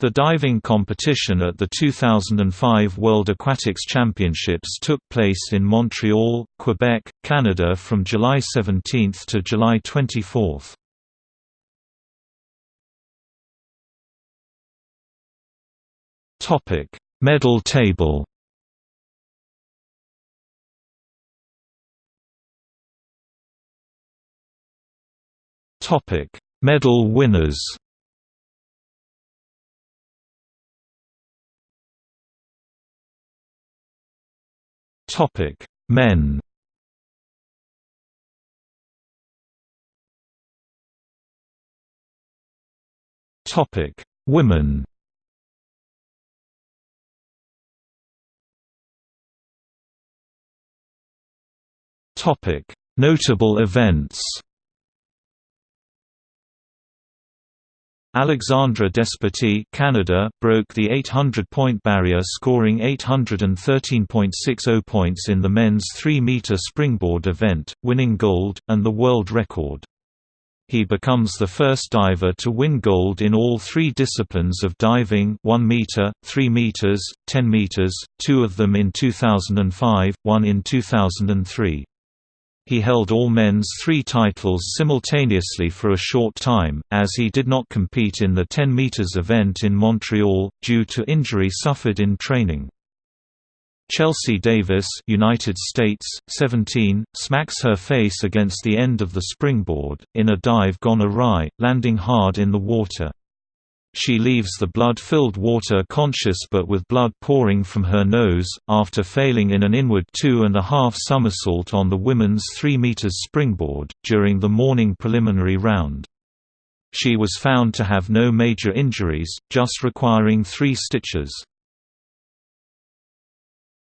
The diving competition at the 2005 World Aquatics Championships took place in Montreal, Quebec, Canada from July 17 to July 24. Topic: Medal table. Topic: Medal winners. Topic: Men. Topic: Women. Topic: Notable events. Alexandre Despatie Canada broke the 800-point barrier scoring 813.60 points in the men's 3-meter springboard event, winning gold, and the world record. He becomes the first diver to win gold in all three disciplines of diving 1 meter, 3 meters, 10 meters, two of them in 2005, one in 2003. He held all men's three titles simultaneously for a short time, as he did not compete in the 10 meters event in Montreal, due to injury suffered in training. Chelsea Davis United States, 17, smacks her face against the end of the springboard, in a dive gone awry, landing hard in the water. She leaves the blood-filled water conscious but with blood pouring from her nose, after failing in an inward two-and-a-half somersault on the women's 3 meters springboard, during the morning preliminary round. She was found to have no major injuries, just requiring three stitches.